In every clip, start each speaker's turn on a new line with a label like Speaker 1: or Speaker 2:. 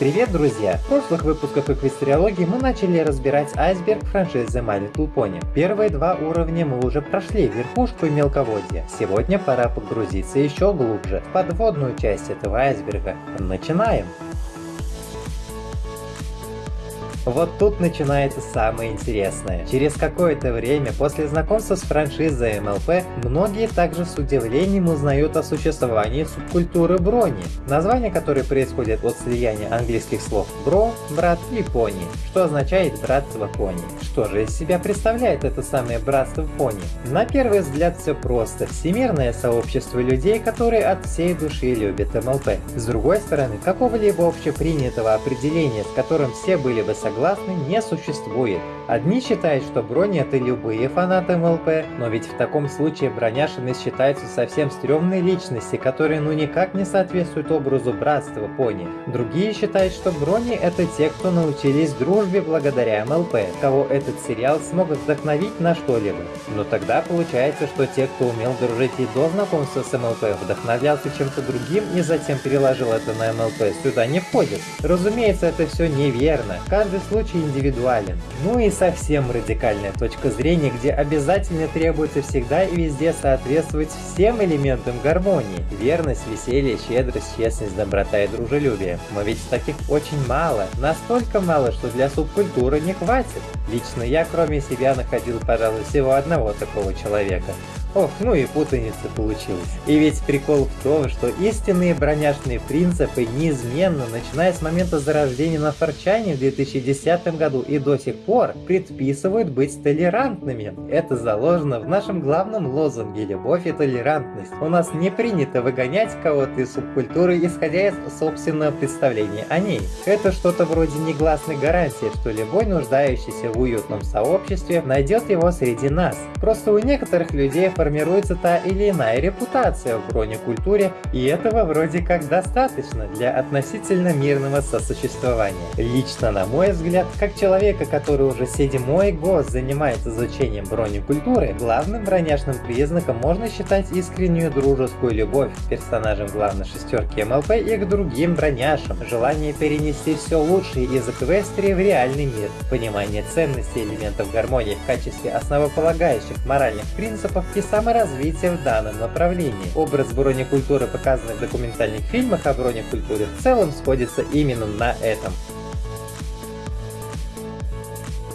Speaker 1: Привет, друзья! В прошлых выпусках эквестериологии мы начали разбирать айсберг франшизы My Little Pony. Первые два уровня мы уже прошли, верхушку и мелководье. Сегодня пора погрузиться еще глубже, в подводную часть этого айсберга. Начинаем! Вот тут начинается самое интересное. Через какое-то время после знакомства с франшизой МЛП, многие также с удивлением узнают о существовании субкультуры брони, название которой происходит от слияния английских слов бро, брат и пони, что означает братство пони. Что же из себя представляет это самое братство пони? На первый взгляд все просто. Всемирное сообщество людей, которые от всей души любят МЛП. С другой стороны, какого-либо общепринятого определения, с которым все были бы согласны, согласны, не существует. Одни считают, что брони это любые фанаты МЛП, но ведь в таком случае броняшины считаются совсем стрёмной личности, которые ну никак не соответствуют образу братства пони. Другие считают, что брони это те, кто научились дружбе благодаря МЛП, кого этот сериал смог вдохновить на что-либо. Но тогда получается, что те, кто умел дружить и до знакомства с МЛП, вдохновлялся чем-то другим и затем переложил это на МЛП, сюда не входит. Разумеется, это все неверно. Каждый случай индивидуален. Ну и совсем радикальная точка зрения, где обязательно требуется всегда и везде соответствовать всем элементам гармонии. Верность, веселье, щедрость, честность, доброта и дружелюбие. Но ведь таких очень мало. Настолько мало, что для субкультуры не хватит. Лично я, кроме себя, находил, пожалуй, всего одного такого человека. Ох, ну и путаница получилась. И ведь прикол в том, что истинные броняшные принципы неизменно, начиная с момента зарождения на Форчане в 2010 году и до сих пор, предписывают быть толерантными. Это заложено в нашем главном лозунге «Любовь и толерантность». У нас не принято выгонять кого-то из субкультуры, исходя из собственного представления о ней. Это что-то вроде негласной гарантии, что любой нуждающийся в уютном сообществе найдет его среди нас. Просто у некоторых людей формируется та или иная репутация в бронекультуре, и этого вроде как достаточно для относительно мирного сосуществования. Лично, на мой взгляд, как человека, который уже седьмой год занимается изучением бронекультуры, главным броняшным признаком можно считать искреннюю дружескую любовь к персонажам главной шестерки МЛП и к другим броняшам, желание перенести все лучшее из Эквестрии в реальный мир, понимание ценности элементов гармонии в качестве основополагающих моральных принципов и саморазвития в данном направлении. Образ бронекультуры, показанный в документальных фильмах о бронекультуре, в целом сходится именно на этом.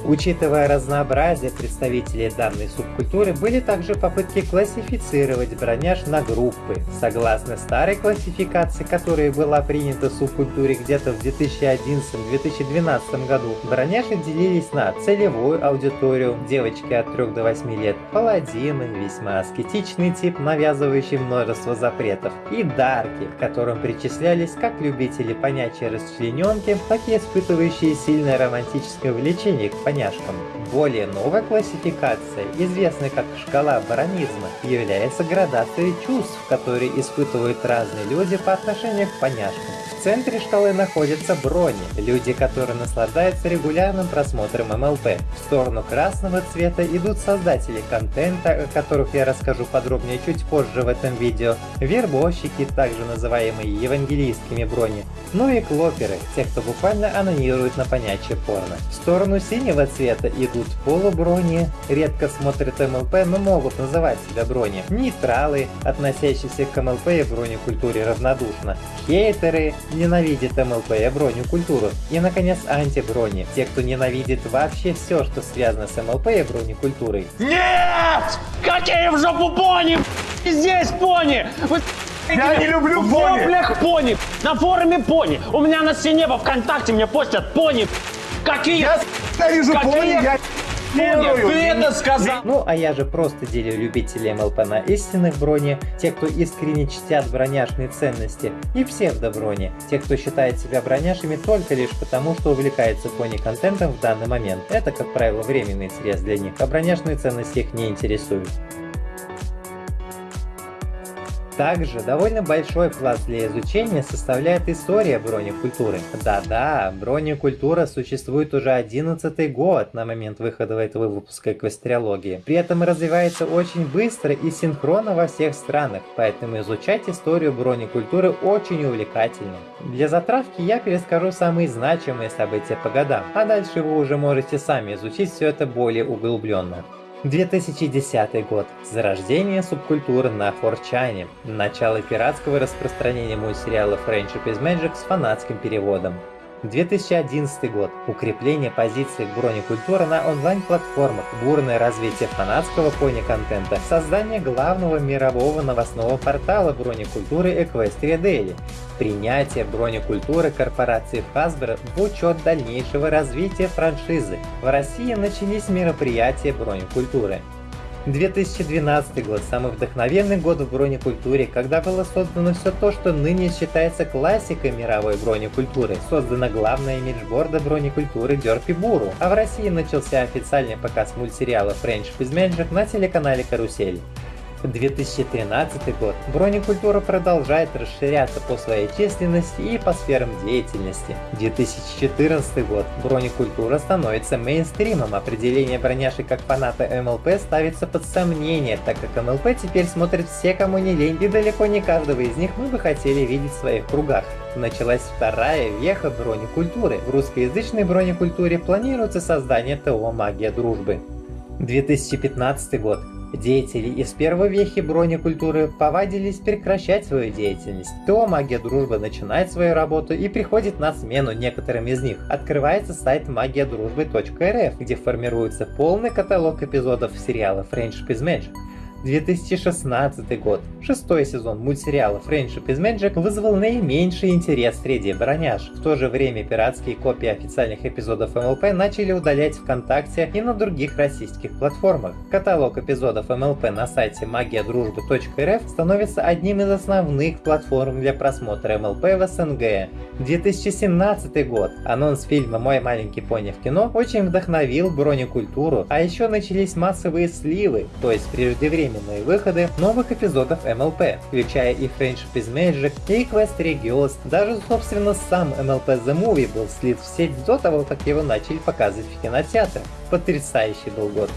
Speaker 1: Учитывая разнообразие представителей данной субкультуры, были также попытки классифицировать броняж на группы. Согласно старой классификации, которая была принята в субкультуре где-то в 2011-2012 году, броняши делились на целевую аудиторию, девочки от 3 до 8 лет, паладины, весьма аскетичный тип, навязывающий множество запретов, и дарки, к которым причислялись как любители понятия расчлененки, так и испытывающие сильное романтическое влечение к понятию поняшкам. Более новая классификация, известная как шкала баронизма, является градацией чувств, которые испытывают разные люди по отношению к поняшкам центре шкалы находятся брони, люди, которые наслаждаются регулярным просмотром МЛП. В сторону красного цвета идут создатели контента, о которых я расскажу подробнее чуть позже в этом видео, вербовщики, также называемые евангелийскими брони, ну и клоперы, те, кто буквально анонирует на понятие порно. В сторону синего цвета идут полуброни, редко смотрят МЛП, но могут называть себя брони, нейтралы, относящиеся к МЛП и бронекультуре равнодушно, хейтеры, ненавидит МЛП и броню культуру. И, наконец, антиброни. Те, кто ненавидит вообще все, что связано с МЛП и бронекультурой.
Speaker 2: Нет! Какие в жопу пони? Здесь пони! Вы
Speaker 3: я не люблю пони!
Speaker 2: В пони! На форуме пони! У меня на стене во ВКонтакте мне постят пони! Какие?
Speaker 3: Я ненавижу пони! Я
Speaker 2: Пони, ты это сказал!
Speaker 1: Ну, а я же просто делю любителей МЛП на истинных брони, те, кто искренне чтят броняшные ценности, и псевдоброни, те, кто считает себя броняшами только лишь потому, что увлекается пони-контентом в данный момент. Это, как правило, временный интерес для них, а броняшные ценности их не интересуют. Также довольно большой пласт для изучения составляет история бронекультуры. Да-да, бронекультура существует уже 11 год на момент выхода этого выпуска эквестериологии. При этом развивается очень быстро и синхронно во всех странах, поэтому изучать историю бронекультуры очень увлекательно. Для затравки я перескажу самые значимые события по годам, а дальше вы уже можете сами изучить все это более углубленно. 2010 год. Зарождение субкультуры на форчане. Начало пиратского распространения мультсериала Friendship is Magic с фанатским переводом. 2011 год. Укрепление позиций бронекультуры на онлайн-платформах, бурное развитие фанатского пони-контента, создание главного мирового новостного портала бронекультуры Equestria Daily, принятие бронекультуры корпорации Hasbro в учет дальнейшего развития франшизы. В России начались мероприятия бронекультуры. 2012 год – самый вдохновенный год в бронекультуре, когда было создано все то, что ныне считается классикой мировой бронекультуры. Создана главная имиджборда бронекультуры Дерпи Буру, а в России начался официальный показ мультсериала is Magic на телеканале Карусель. 2013 год бронекультура продолжает расширяться по своей численности и по сферам деятельности. 2014 год бронекультура становится мейнстримом, определение броняши как фаната МЛП ставится под сомнение, так как МЛП теперь смотрит все, кому не лень, и далеко не каждого из них мы бы хотели видеть в своих кругах. Началась вторая веха бронекультуры. В русскоязычной бронекультуре планируется создание ТО «Магия дружбы». 2015 год. Деятели из первой вехи бронекультуры повадились прекращать свою деятельность. То магия дружбы начинает свою работу и приходит на смену некоторым из них. Открывается сайт магиадружбы.рф, где формируется полный каталог эпизодов сериала Friendship is Magic. 2016 год. Шестой сезон мультсериала Friendship is Magic вызвал наименьший интерес среди броняж. В то же время пиратские копии официальных эпизодов МЛП начали удалять ВКонтакте и на других российских платформах. Каталог эпизодов МЛП на сайте магиадружбы.рф становится одним из основных платформ для просмотра МЛП в СНГ. 2017 год. Анонс фильма «Мой маленький пони в кино» очень вдохновил бронекультуру, а еще начались массовые сливы, то есть преждевременные своевременные выходы новых эпизодов MLP, включая и Friendship is Magic, и Equestria Girls, даже собственно сам MLP The Movie был слит в сеть до того, как его начали показывать в кинотеатрах. Потрясающий был год.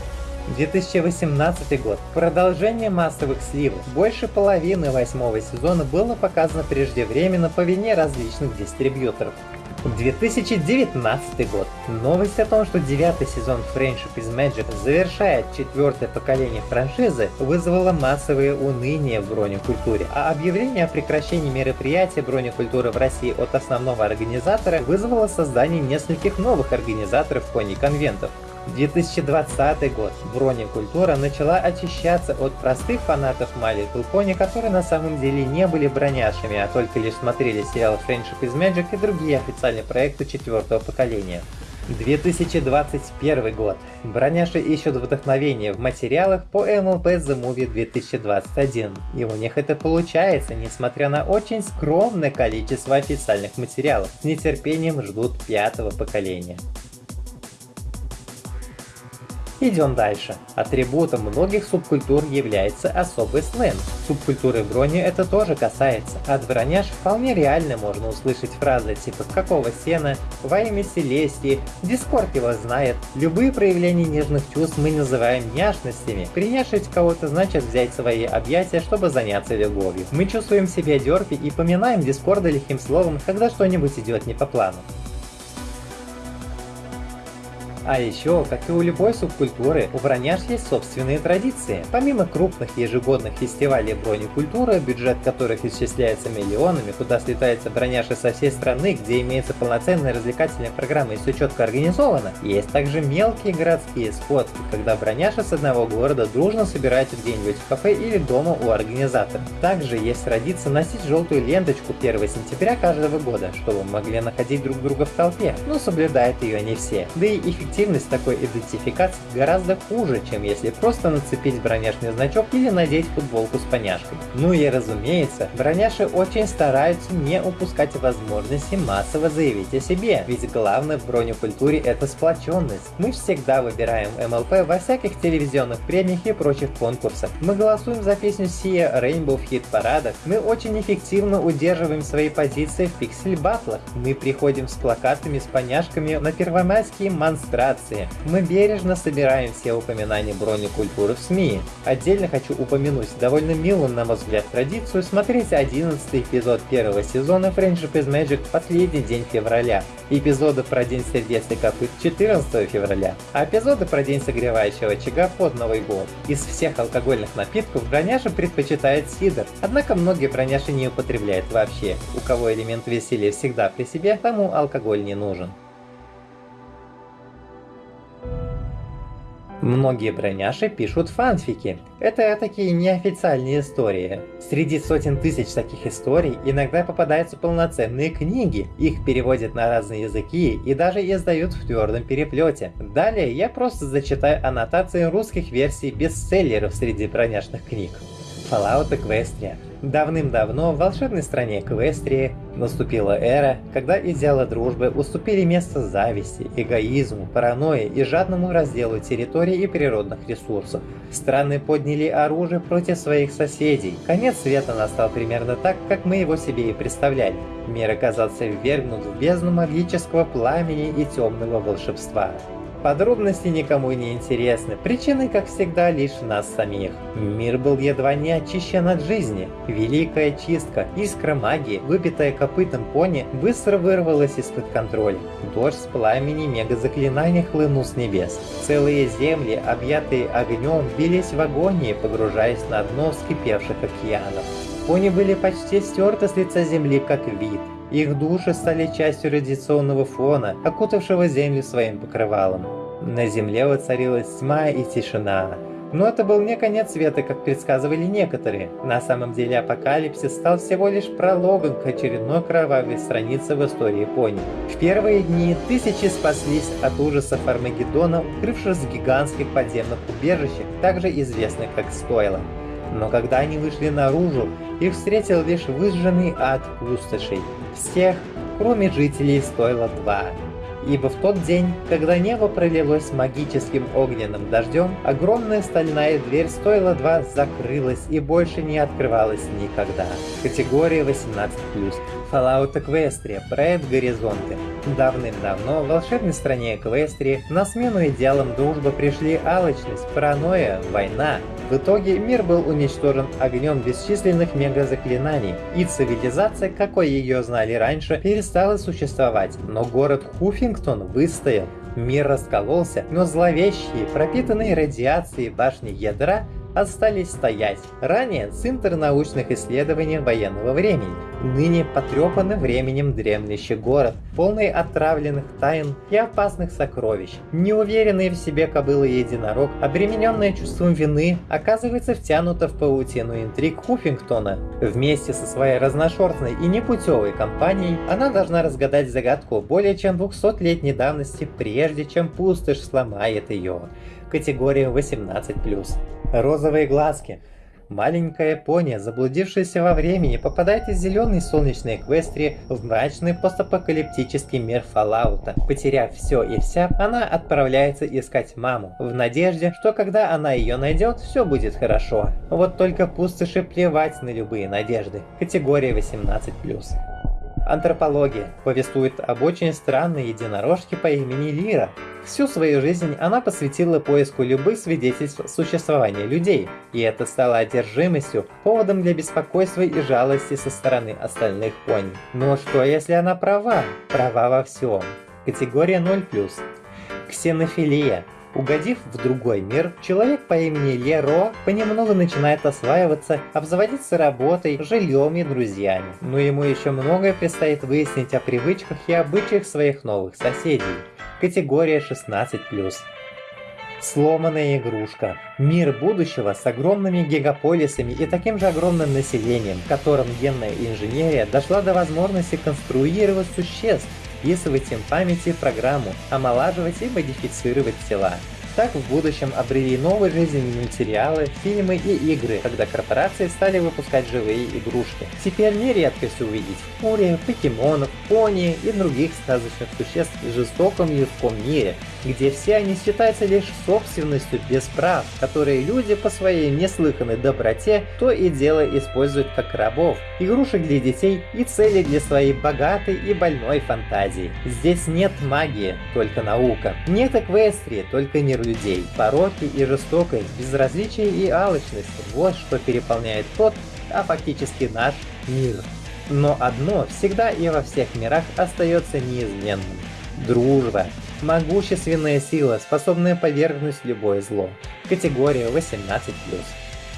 Speaker 1: 2018 год. Продолжение массовых сливов. Больше половины восьмого сезона было показано преждевременно по вине различных дистрибьюторов. 2019 год. Новость о том, что девятый сезон Friendship is Magic завершает четвертое поколение франшизы, вызвала массовое уныние в бронекультуре, а объявление о прекращении мероприятия бронекультуры в России от основного организатора вызвало создание нескольких новых организаторов пони-конвентов. 2020 год. Бронекультура начала очищаться от простых фанатов Little Pony, которые на самом деле не были броняшами, а только лишь смотрели сериал Friendship is Magic и другие официальные проекты четвертого поколения. 2021 год. Броняши ищут вдохновение в материалах по MLP The Movie 2021. И у них это получается, несмотря на очень скромное количество официальных материалов. С нетерпением ждут пятого поколения. Идем дальше. Атрибутом многих субкультур является особый сленг. Субкультуры брони это тоже касается. От броняж вполне реально можно услышать фразы типа «какого сена», «во имя Селестии», «дискорд его знает». Любые проявления нежных чувств мы называем няшностями. Приняшить кого-то значит взять свои объятия, чтобы заняться любовью. Мы чувствуем себя дерпи и поминаем дискорда лихим словом, когда что-нибудь идет не по плану. А еще, как и у любой субкультуры, у броняж есть собственные традиции. Помимо крупных ежегодных фестивалей бронекультуры, бюджет которых исчисляется миллионами, куда слетаются броняши со всей страны, где имеется полноценная развлекательная программа и все четко организовано, есть также мелкие городские сходки, когда броняши с одного города дружно собираются где-нибудь в кафе или дома у организатора. Также есть традиция носить желтую ленточку 1 сентября каждого года, чтобы могли находить друг друга в толпе, но соблюдают ее не все. Да и эффективно эффективность такой идентификации гораздо хуже, чем если просто нацепить броняшный значок или надеть футболку с поняшкой. Ну и разумеется, броняши очень стараются не упускать возможности массово заявить о себе, ведь главное в бронекультуре это сплоченность. Мы всегда выбираем МЛП во всяких телевизионных премиях и прочих конкурсах. Мы голосуем за песню Sia Rainbow в хит-парадах. Мы очень эффективно удерживаем свои позиции в пиксель-батлах. Мы приходим с плакатами с поняшками на первомайские монстрации. Мы бережно собираем все упоминания бронекультуры в СМИ. Отдельно хочу упомянуть довольно милую, на мой взгляд, традицию смотреть 11 эпизод первого сезона Friendship is Magic последний день февраля. Эпизоды про День сердец и копыт 14 февраля, а эпизоды про День согревающего очага под Новый год. Из всех алкогольных напитков броняши предпочитает сидр, однако многие броняши не употребляют вообще. У кого элемент веселья всегда при себе, тому алкоголь не нужен. Многие броняши пишут фанфики. Это такие неофициальные истории. Среди сотен тысяч таких историй иногда попадаются полноценные книги. Их переводят на разные языки и даже издают в твердом переплете. Далее я просто зачитаю аннотации русских версий бестселлеров среди броняшных книг. Fallout Equestria Давным-давно в волшебной стране Эквестрии наступила эра, когда идеалы дружбы уступили место зависти, эгоизму, паранойи и жадному разделу территорий и природных ресурсов. Страны подняли оружие против своих соседей. Конец света настал примерно так, как мы его себе и представляли. Мир оказался ввергнут в бездну магического пламени и темного волшебства. Подробности никому не интересны, причины, как всегда, лишь нас самих. Мир был едва не очищен от жизни. Великая чистка, искра магии, выпитая копытом пони, быстро вырвалась из-под контроля. Дождь с пламени мега-заклинаний хлынул с небес. Целые земли, объятые огнем, бились в агонии, погружаясь на дно вскипевших океанов. Пони были почти стерты с лица земли, как вид. Их души стали частью радиационного фона, окутавшего Землю своим покрывалом. На Земле воцарилась тьма и тишина. Но это был не конец света, как предсказывали некоторые. На самом деле апокалипсис стал всего лишь прологом к очередной кровавой странице в истории Японии. В первые дни тысячи спаслись от ужасов Армагеддона, укрывшись в гигантских подземных убежищах, также известных как Стойла. Но когда они вышли наружу, их встретил лишь выжженный ад пустошей. Всех, кроме жителей, стоило два. Ибо в тот день, когда небо пролилось магическим огненным дождем, огромная стальная дверь стоила 2 закрылась и больше не открывалась никогда. Категория 18+. Fallout Equestria, проект Горизонты. Давным-давно в волшебной стране Эквестрии на смену идеалам дружбы пришли алчность, паранойя, война, в итоге мир был уничтожен огнем бесчисленных мегазаклинаний, и цивилизация, какой ее знали раньше, перестала существовать, но город Хуффингтон выстоял. Мир раскололся, но зловещие, пропитанные радиацией башни ядра остались стоять. Ранее центр научных исследований военного времени, ныне потрепанный временем дремлющий город, полный отравленных тайн и опасных сокровищ. Неуверенный в себе кобыла единорог, обремененная чувством вины, оказывается втянута в паутину интриг Хуффингтона. Вместе со своей разношерстной и непутевой компанией она должна разгадать загадку более чем 200-летней давности, прежде чем пустошь сломает ее. Категория 18+ розовые глазки. Маленькая пони, заблудившаяся во времени, попадает из зеленой солнечной Эквестрии в мрачный постапокалиптический мир Фоллаута. Потеряв все и вся, она отправляется искать маму, в надежде, что когда она ее найдет, все будет хорошо. Вот только пустоши плевать на любые надежды. Категория 18+. Антропология повествует об очень странной единорожке по имени Лира. Всю свою жизнь она посвятила поиску любых свидетельств существования людей, и это стало одержимостью, поводом для беспокойства и жалости со стороны остальных пони. Но что если она права? Права во всем. Категория 0+. Ксенофилия Угодив в другой мир, человек по имени Леро понемногу начинает осваиваться, обзаводиться работой, жильем и друзьями. Но ему еще многое предстоит выяснить о привычках и обычаях своих новых соседей. Категория 16+. Сломанная игрушка. Мир будущего с огромными гигаполисами и таким же огромным населением, в котором генная инженерия дошла до возможности конструировать существ, вписывать им памяти в программу, омолаживать и модифицировать тела. Так в будущем обрели новую жизнь мультсериалы, фильмы и игры, когда корпорации стали выпускать живые игрушки. Теперь не редкость увидеть фурия, покемонов, пони и других сказочных существ в жестоком людском мире, где все они считаются лишь собственностью без прав, которые люди по своей неслыханной доброте то и дело используют как рабов, игрушек для детей и цели для своей богатой и больной фантазии. Здесь нет магии, только наука. Нет эквестрии, только мир людей. Пороки и жестокость, безразличие и алчность – вот что переполняет тот, а фактически наш мир. Но одно всегда и во всех мирах остается неизменным – дружба. Могущественная сила, способная повергнуть любое зло. Категория 18+.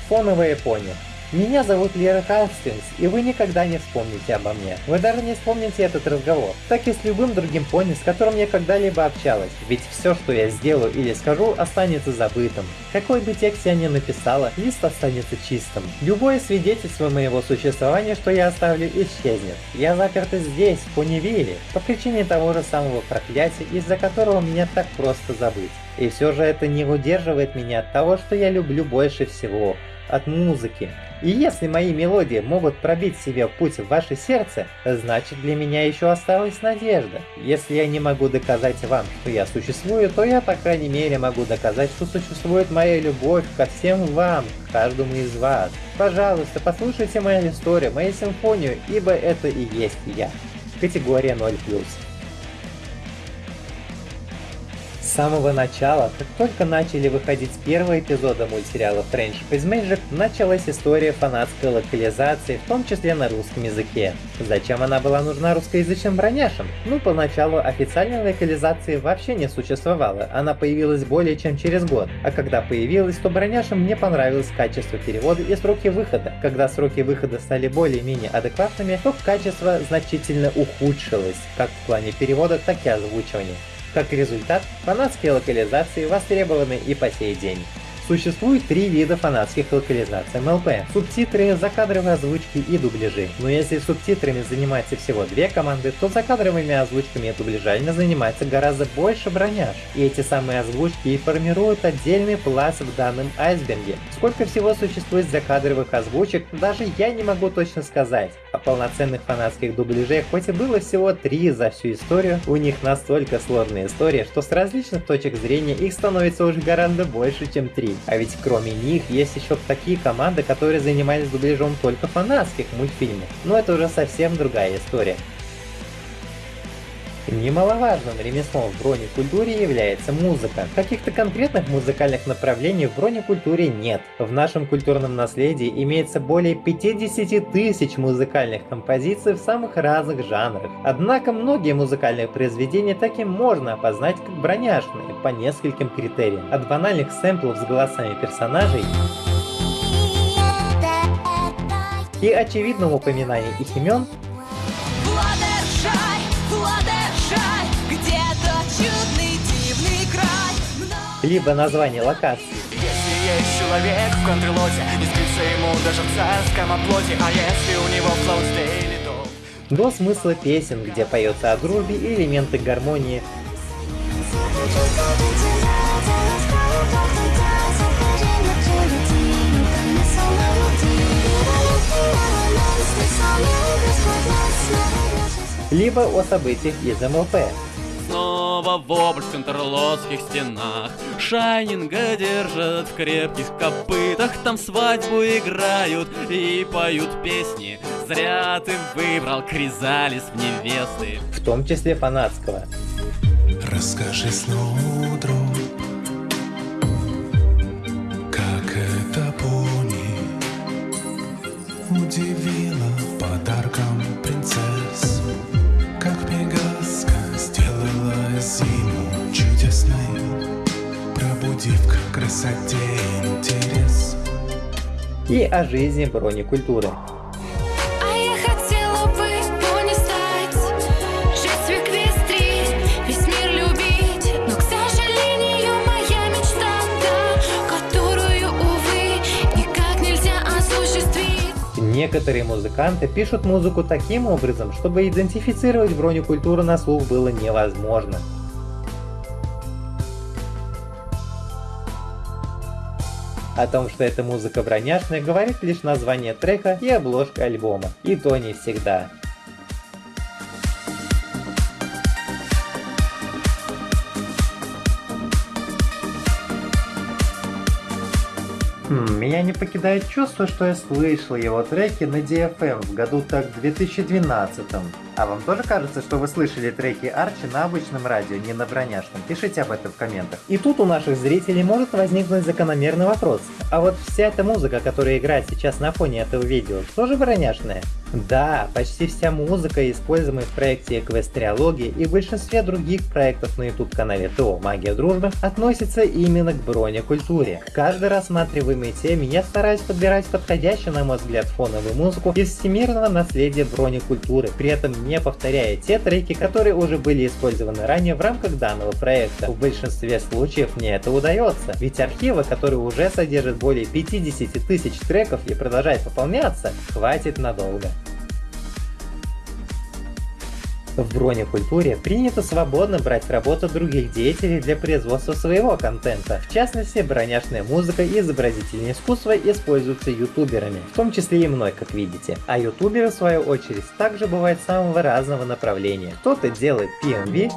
Speaker 1: Фоновая пони. Меня зовут Лера Хастингс, и вы никогда не вспомните обо мне. Вы даже не вспомните этот разговор. Так и с любым другим пони, с которым я когда-либо общалась. Ведь все, что я сделаю или скажу, останется забытым. Какой бы текст я ни написала, лист останется чистым. Любое свидетельство моего существования, что я оставлю, исчезнет. Я заперта здесь, в Понивиле, по причине того же самого проклятия, из-за которого меня так просто забыть. И все же это не удерживает меня от того, что я люблю больше всего от музыки. И если мои мелодии могут пробить себе путь в ваше сердце, значит для меня еще осталась надежда. Если я не могу доказать вам, что я существую, то я по крайней мере могу доказать, что существует моя любовь ко всем вам, к каждому из вас. Пожалуйста, послушайте мою историю, мою симфонию, ибо это и есть я. Категория 0+. Самого начала, как только начали выходить первые эпизоды мультсериала Friendship is Magic, началась история фанатской локализации, в том числе на русском языке. Зачем она была нужна русскоязычным броняшам? Ну, поначалу официальной локализации вообще не существовало, она появилась более чем через год. А когда появилась, то броняшам не понравилось качество перевода и сроки выхода. Когда сроки выхода стали более-менее адекватными, то качество значительно ухудшилось, как в плане перевода, так и озвучивания. Как результат, фанатские локализации востребованы и по сей день. Существует три вида фанатских локализаций МЛП – субтитры, закадровые озвучки и дубляжи. Но если субтитрами занимается всего две команды, то закадровыми озвучками и дубляжами занимается гораздо больше броняж. И эти самые озвучки и формируют отдельный пласт в данном айсберге. Сколько всего существует закадровых озвучек, даже я не могу точно сказать. А полноценных фанатских дубляжей хоть и было всего три за всю историю, у них настолько сложная история, что с различных точек зрения их становится уже гораздо больше, чем три. А ведь кроме них есть еще такие команды, которые занимались дубляжом только фанатских мультфильмов. Но это уже совсем другая история. Немаловажным ремеслом в бронекультуре является музыка. Каких-то конкретных музыкальных направлений в бронекультуре нет. В нашем культурном наследии имеется более 50 тысяч музыкальных композиций в самых разных жанрах. Однако многие музыкальные произведения таки можно опознать как броняшные по нескольким критериям. От банальных сэмплов с голосами персонажей и очевидного упоминания их имен либо название локации.
Speaker 4: Если есть человек в контрлоте, не спится ему даже в царском оплоте, а если у него флоу стейли, то...
Speaker 1: До смысла песен, где поется о дружбе и элементы гармонии. Либо о событиях из МЛП,
Speaker 5: снова вопль в контрлотских стенах. Шайнинга держат в крепких копытах Там свадьбу играют и поют песни. Зря ты выбрал Кризалис в невесты.
Speaker 1: В том числе фанатского.
Speaker 6: Расскажи снова, друг,
Speaker 7: мечта та, которую, увы, никак нельзя осуществить.
Speaker 1: Некоторые музыканты пишут музыку таким образом, чтобы идентифицировать бронекультуру на слух было невозможно. О том, что эта музыка броняшная, говорит лишь название трека и обложка альбома. И то не всегда. Хм, меня не покидает чувство, что я слышал его треки на DFM в году так 2012 -м. А вам тоже кажется, что вы слышали треки Арчи на обычном радио, не на броняшном? Пишите об этом в комментах. И тут у наших зрителей может возникнуть закономерный вопрос. А вот вся эта музыка, которая играет сейчас на фоне этого видео, тоже броняшная? Да, почти вся музыка, используемая в проекте Эквестриологии и в большинстве других проектов на YouTube канале ТО Магия Дружбы, относится именно к бронекультуре. В каждой рассматриваемой теме я стараюсь подбирать подходящую, на мой взгляд, фоновую музыку из всемирного наследия бронекультуры, при этом не повторяя те треки, которые уже были использованы ранее в рамках данного проекта. В большинстве случаев мне это удается, ведь архивы, которые уже содержат более 50 тысяч треков и продолжают пополняться, хватит надолго. В бронекультуре принято свободно брать работу других деятелей для производства своего контента. В частности, броняшная музыка и изобразительное искусство используются ютуберами, в том числе и мной, как видите. А ютуберы, в свою очередь, также бывают самого разного направления. Кто-то делает PMV,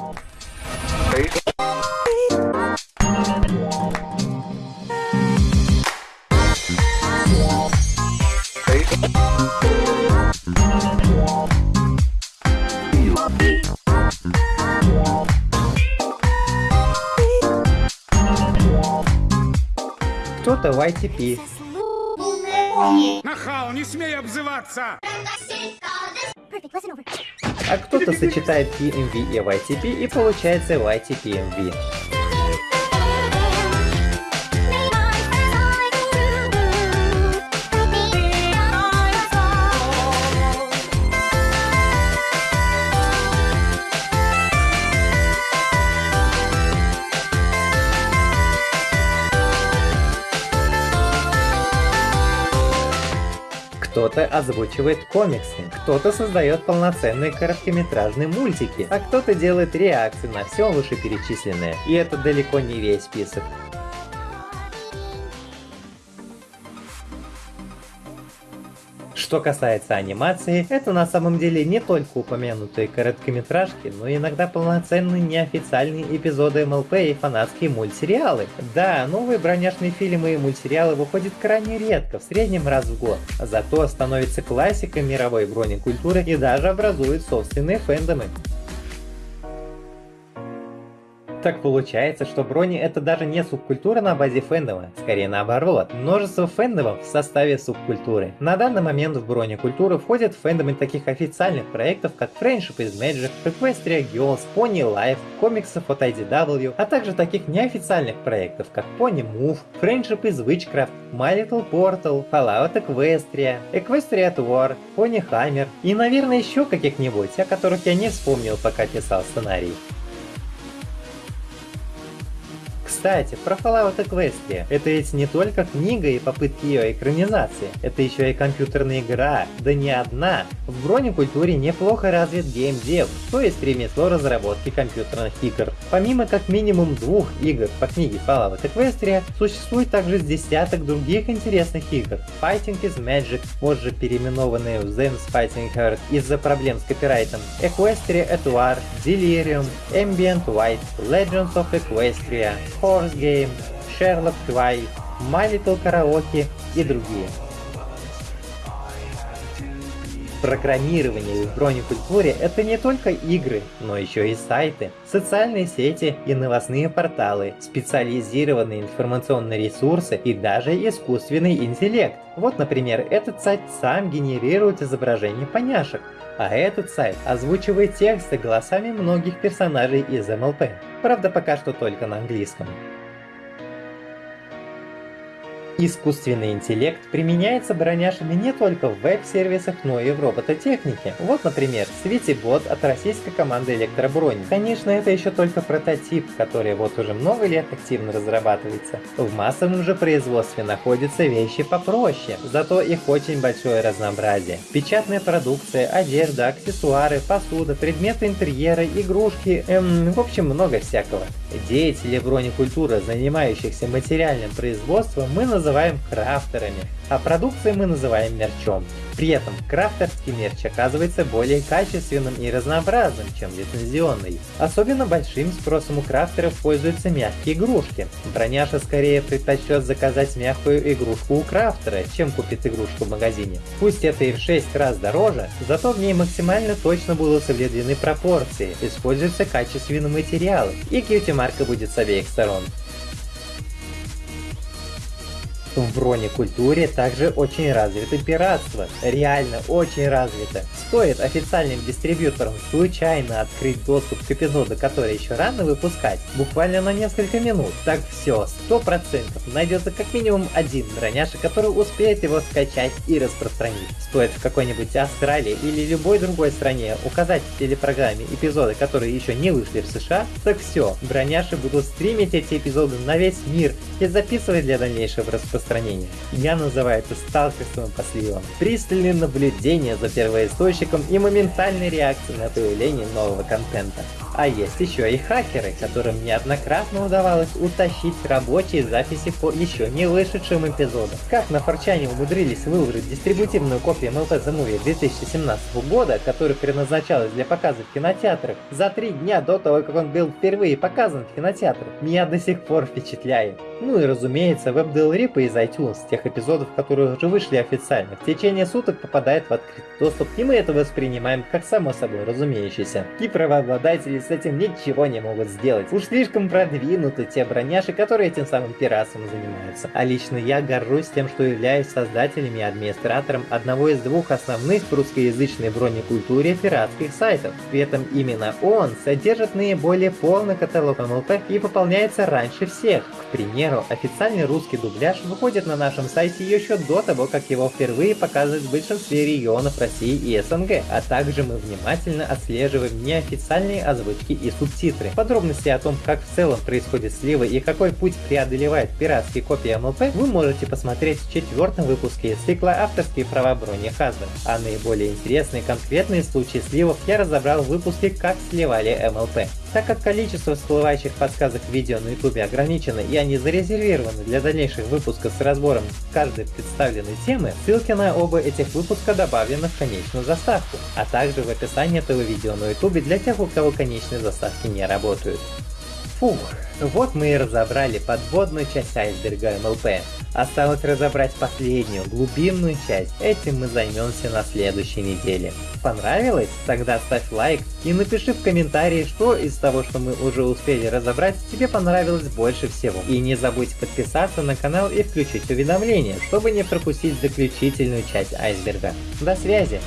Speaker 1: кто-то в ITP.
Speaker 3: Нахал, не смей обзываться!
Speaker 1: А кто-то сочетает PMV и YTP и получается YTPMV. Кто-то озвучивает комиксы, кто-то создает полноценные короткометражные мультики, а кто-то делает реакции на все вышеперечисленное. И это далеко не весь список. Что касается анимации, это на самом деле не только упомянутые короткометражки, но иногда полноценные неофициальные эпизоды МЛП и фанатские мультсериалы. Да, новые броняшные фильмы и мультсериалы выходят крайне редко, в среднем раз в год, зато становятся классикой мировой бронекультуры и даже образуют собственные фэндомы. Так получается, что брони это даже не субкультура на базе фэндома, скорее наоборот, множество фэндомов в составе субкультуры. На данный момент в бронекультуру входят фэндомы таких официальных проектов, как Friendship is Magic, Equestria Girls, Pony Life, комиксов от IDW, а также таких неофициальных проектов, как Pony Move, Friendship is Witchcraft, My Little Portal, Fallout Equestria, Equestria at War, Pony Hammer и, наверное, еще каких-нибудь, о которых я не вспомнил, пока писал сценарий. Кстати, про Fallout Equestria. Это ведь не только книга и попытки ее экранизации, это еще и компьютерная игра, да не одна. В бронекультуре неплохо развит геймдев, то есть ремесло разработки компьютерных игр. Помимо как минимум двух игр по книге Fallout Equestria, существует также десяток других интересных игр. Fighting is Magic, позже переименованные в Zen's Fighting Heart из-за проблем с копирайтом, Equestria War, Delirium, Ambient White, Legends of Equestria, Horse Game, Sherlock Twilight, My Little Karaoke и другие. Программирование в бронекультуре это не только игры, но еще и сайты, социальные сети и новостные порталы, специализированные информационные ресурсы и даже искусственный интеллект. Вот, например, этот сайт сам генерирует изображение поняшек, а этот сайт озвучивает тексты голосами многих персонажей из МЛП. Правда, пока что только на английском. Искусственный интеллект применяется броняшами не только в веб-сервисах, но и в робототехнике. Вот, например, Светибот от российской команды Электробронь. Конечно, это еще только прототип, который вот уже много лет активно разрабатывается. В массовом же производстве находятся вещи попроще, зато их очень большое разнообразие. Печатная продукция, одежда, аксессуары, посуда, предметы интерьера, игрушки, эм, в общем, много всякого. Деятели бронекультуры, занимающихся материальным производством, мы называем называем крафтерами, а продукции мы называем мерчом. При этом крафтерский мерч оказывается более качественным и разнообразным, чем лицензионный. Особенно большим спросом у крафтеров пользуются мягкие игрушки. Броняша скорее предпочтет заказать мягкую игрушку у крафтера, чем купит игрушку в магазине. Пусть это и в 6 раз дороже, зато в ней максимально точно будут соблюдены пропорции, используются качественные материалы, и кьюти-марка будет с обеих сторон. В бронекультуре также очень развито пиратство. Реально очень развито. Стоит официальным дистрибьюторам случайно открыть доступ к эпизоду, который еще рано выпускать, буквально на несколько минут, так все, 100% найдется как минимум один броняша, который успеет его скачать и распространить. Стоит в какой-нибудь Австралии или любой другой стране указать в телепрограмме эпизоды, которые еще не вышли в США, так все, броняши будут стримить эти эпизоды на весь мир и записывать для дальнейшего распространения распространения. Я называю это сталкерством по сливам. Пристальное наблюдение за первоисточником и моментальной реакцией на появление нового контента. А есть еще и хакеры, которым неоднократно удавалось утащить рабочие записи по еще не вышедшим эпизодам. Как на Форчане умудрились выложить дистрибутивную копию MLP The Movie 2017 года, которая предназначалась для показа в кинотеатрах, за три дня до того, как он был впервые показан в кинотеатрах, меня до сих пор впечатляет. Ну и разумеется, веб-делрипы из iTunes, тех эпизодов, которые уже вышли официально, в течение суток попадает в открытый доступ, и мы это воспринимаем как само собой разумеющееся. И правообладатели с этим ничего не могут сделать. Уж слишком продвинуты те броняши, которые этим самым пиратством занимаются. А лично я горжусь тем, что являюсь создателем и администратором одного из двух основных в русскоязычной бронекультуре пиратских сайтов. При этом именно он содержит наиболее полный каталог МЛП и пополняется раньше всех. К примеру, официальный русский дубляж выходит на нашем сайте еще до того, как его впервые показывают в большинстве регионов России и СНГ, а также мы внимательно отслеживаем неофициальные озвучки и субтитры. Подробности о том, как в целом происходит слива и какой путь преодолевает пиратские копии МЛП, вы можете посмотреть в четвертом выпуске из цикла «Авторские права брони Hasbro». А наиболее интересные конкретные случаи сливов я разобрал в выпуске «Как сливали МЛП». Так как количество всплывающих подсказок видео на ютубе ограничено и они зарезервированы для дальнейших выпусков с разбором каждой представленной темы, ссылки на оба этих выпуска добавлены в конечную заставку, а также в описании этого видео на ютубе для тех, у кого конечные заставки не работают. Фух, вот мы и разобрали подводную часть айсберга МЛП. Осталось разобрать последнюю, глубинную часть. Этим мы займемся на следующей неделе. Понравилось? Тогда ставь лайк и напиши в комментарии, что из того, что мы уже успели разобрать, тебе понравилось больше всего. И не забудь подписаться на канал и включить уведомления, чтобы не пропустить заключительную часть айсберга. До связи!